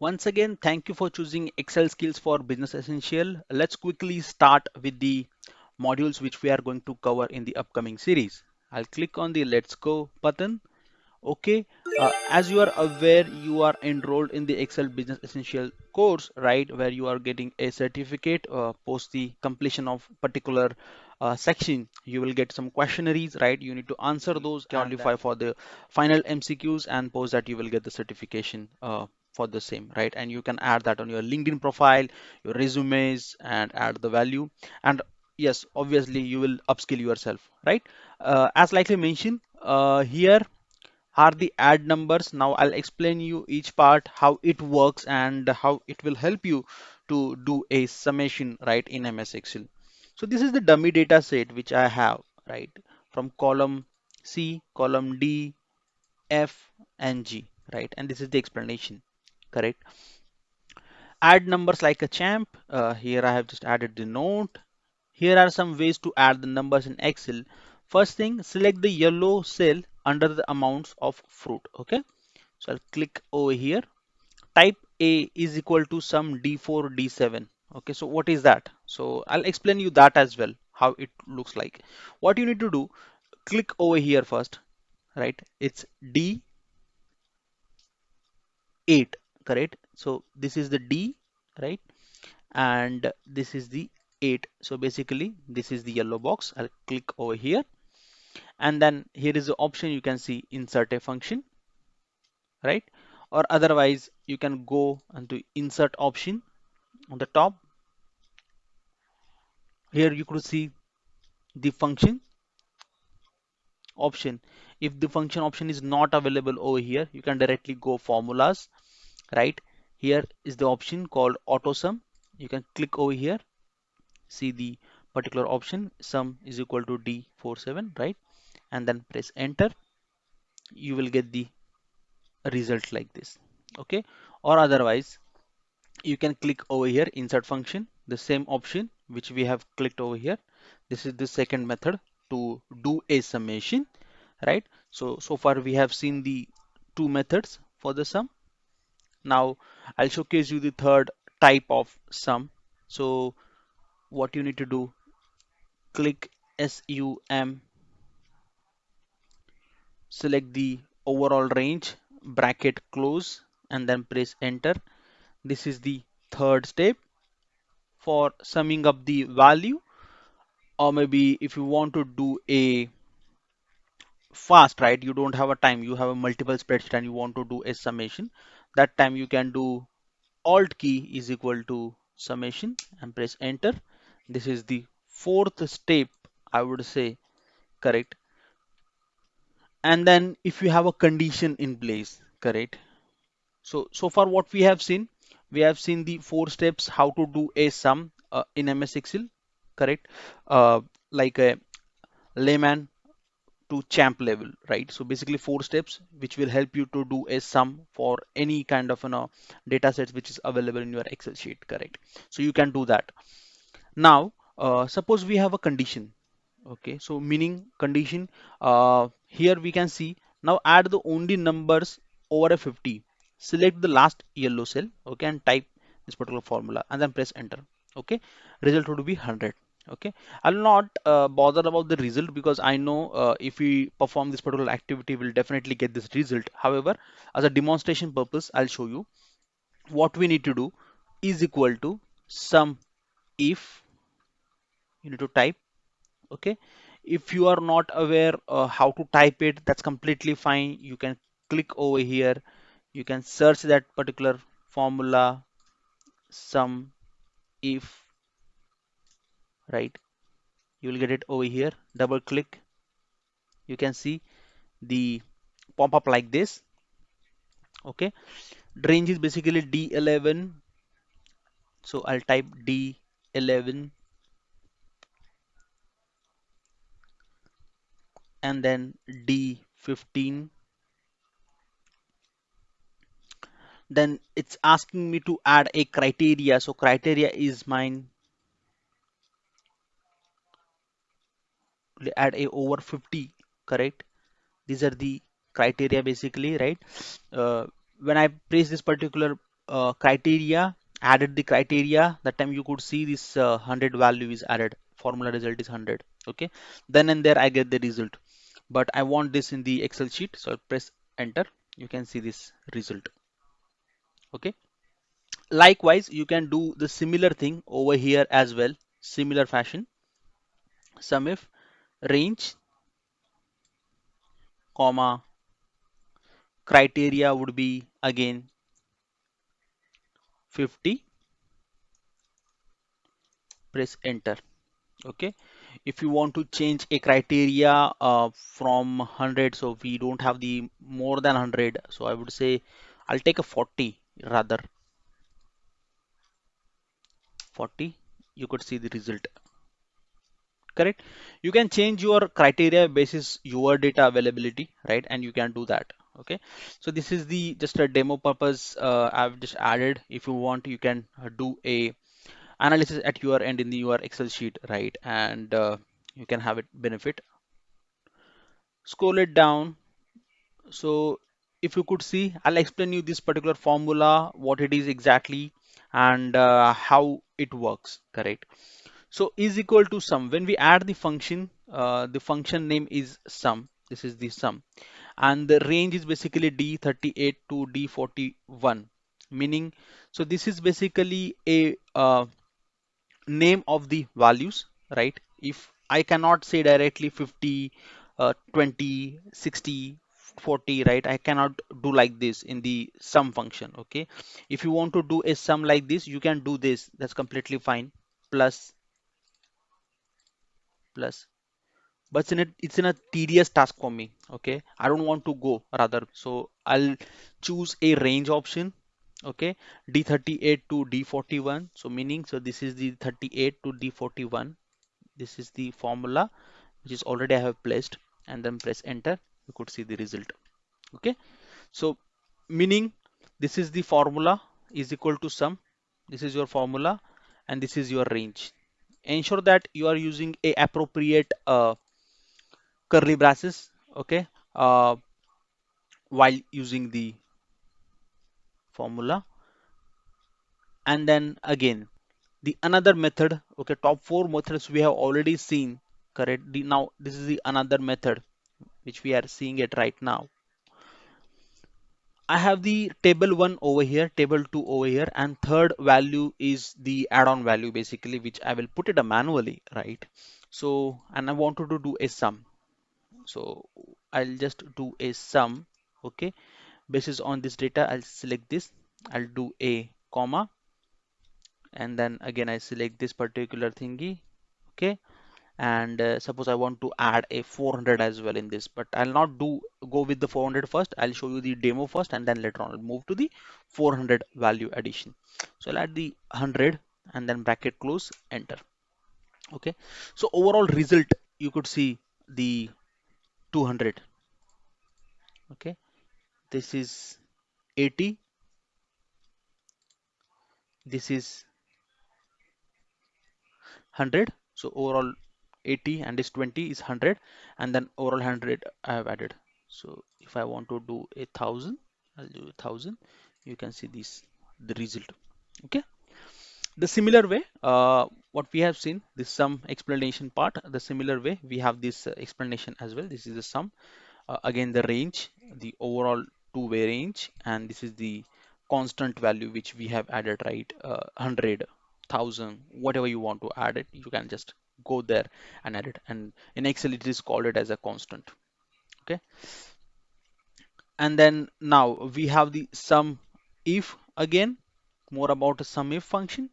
Once again, thank you for choosing Excel skills for Business Essential. Let's quickly start with the modules which we are going to cover in the upcoming series. I'll click on the Let's Go button. Okay, uh, as you are aware, you are enrolled in the Excel Business Essential course, right, where you are getting a certificate uh, post the completion of particular uh, section. You will get some questionnaires, right? You need to answer those, qualify for the final MCQs, and post that you will get the certification uh, for the same, right? And you can add that on your LinkedIn profile, your resumes, and add the value. And yes, obviously, you will upskill yourself, right? Uh, as likely mentioned, uh, here are the add numbers. Now I'll explain you each part, how it works and how it will help you to do a summation right in MS Excel. So this is the dummy data set which I have right from column C, column D, F and G right and this is the explanation correct. Add numbers like a champ. Uh, here I have just added the note. Here are sum ways to add the numbers in Excel. First thing select the yellow cell under the amounts of fruit okay so I'll click over here type A is equal to some D4 D7 okay so what is that so I'll explain you that as well how it looks like what you need to do click over here first right it's D8 correct? So this is the D right? And this is the 8 so basically this is the yellow box. I'll click over here. And then here is the option you can see insert a function right? Or otherwise you can go into insert option on the top. Here you could see the function option. If the function option is not available over here you can directly go formulas right? Here is the option called auto sum you can click over here see the particular option sum is equal to d47 right? And then press enter. You will get the result like this okay? Or otherwise you can click over here insert function the same option which we have clicked over here. This is the second method to do a summation right? So so far we have seen the two methods for the sum now I'll showcase you the third type of sum. So what you need to do click SUM select the overall range bracket close and then press enter. This is the third step for summing up the value. Or maybe if you want to do a fast right? You don't have a time. You have a multiple spreadsheet and you want to do a summation. That time you can do alt key is equal to summation and press enter. This is the fourth step I would say. Correct? And then if you have a condition in place correct? So so far what we have seen we have seen the four steps how to do a sum uh, in MS Excel correct? Uh, like a layman to champ level right? So basically four steps which will help you to do a sum for any kind of you know data sets which is available in your excel sheet correct? So you can do that. Now uh, suppose we have a condition okay? So meaning condition uh, here we can see now add the only numbers over a 50 select the last yellow cell okay and type this particular formula and then press enter okay? Result would be 100 okay? I'll not uh, bother about the result because i know uh, if we perform this particular activity we'll definitely get this result. However as a demonstration purpose i'll show you what we need to do is equal to sum if you need to type okay? If you are not aware uh, how to type it that's completely fine. You can click over here. You can search that particular formula sum if right? You will get it over here. Double click. You can see the pop up like this. Okay. Range is basically d11 so I'll type d11 and then d15 then it's asking me to add a criteria. So criteria is mine add a over 50 correct these are the criteria basically right uh, when I press this particular uh, criteria, added the criteria, that time you could see this uh, 100 value is added, formula result is 100. Okay, then and there I get the result. But I want this in the Excel sheet, so I'll press enter. You can see this result. Okay. Likewise, you can do the similar thing over here as well, similar fashion. Sum if range, comma, criteria would be again 50 press enter. Okay? If you want to change a criteria uh, from 100 so we don't have the more than 100 so I would say I'll take a 40 rather. 40 you could see the result correct? You can change your criteria basis your data availability right? And you can do that okay? So this is the just a demo purpose uh, I've just added. If you want you can uh, do a analysis at your end in your Excel sheet right? And uh, you can have it benefit. Scroll it down. So if you could see I'll explain you this particular formula what it is exactly and uh, how it works correct so is equal to sum. When we add the function, uh, the function name is sum. This is the sum. And the range is basically D38 to D41. Meaning, so this is basically a uh, name of the values, right? If I cannot say directly 50, uh, 20, 60, 40 right i cannot do like this in the sum function okay if you want to do a sum like this you can do this that's completely fine plus plus. But in it's in a tedious task for me okay? I don't want to go rather. So i'll choose a range option okay? D38 to d41 so meaning so this is the 38 to d41 this is the formula which is already i have placed. And then press enter. You could see the result okay? So meaning this is the formula is equal to sum. This is your formula and this is your range ensure that you are using a appropriate uh, curly braces okay? Uh, while using the formula. And then again the another method okay top four methods we have already seen correct? Now this is the another method which we are seeing it right now I have the table one over here, table two over here, and third value is the add-on value basically, which I will put it manually, right? So, and I wanted to do a sum. So I'll just do a sum, okay? Basis on this data, I'll select this. I'll do a comma, and then again I select this particular thingy, okay? And uh, suppose I want to add a 400 as well in this but I'll not do go with the 400 first. I'll show you the demo first and then later on I'll move to the 400 value addition. So I'll add the 100 and then bracket close enter. Okay. So overall result you could see the 200 okay. This is 80 this is 100 so overall 80 and this 20 is 100 and then overall 100 I have added. So if I want to do a thousand I'll do a thousand. You can see this the result. Okay? The similar way uh, what we have seen this sum explanation part the similar way we have this uh, explanation as well. This is the sum uh, again the range the overall two-way range and this is the constant value which we have added right? Uh, 100 1000 whatever you want to add it you can just go there and add it. And in excel it is called it as a constant. Okay? And then now we have the sum if again. More about a sum if function.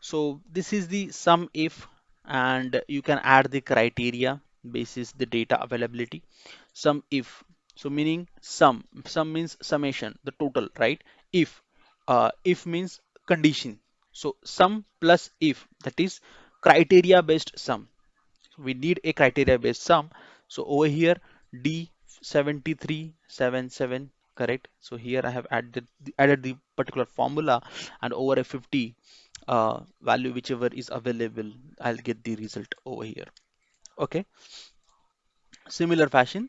So this is the sum if and you can add the criteria basis the data availability. Sum if. So meaning sum. Sum means summation the total right? If. Uh, if means condition. So sum plus if that is criteria based sum. We need a criteria based sum. So over here d7377 correct? So here i have added added the particular formula and over a 50 uh, value whichever is available i'll get the result over here. Okay? Similar fashion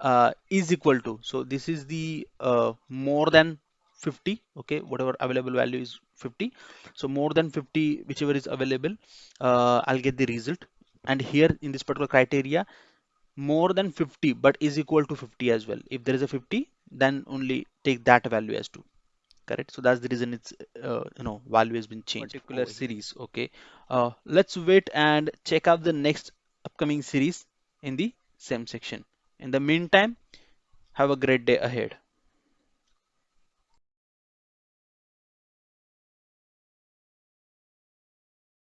uh, is equal to so this is the uh, more than 50 okay? Whatever available value is 50 so more than 50 whichever is available uh, I'll get the result. And here in this particular criteria more than 50 but is equal to 50 as well. If there is a 50 then only take that value as 2 correct? So that's the reason it's uh, you know value has been changed particular series. Okay. Uh, let's wait and check out the next upcoming series in the same section. In the meantime have a great day ahead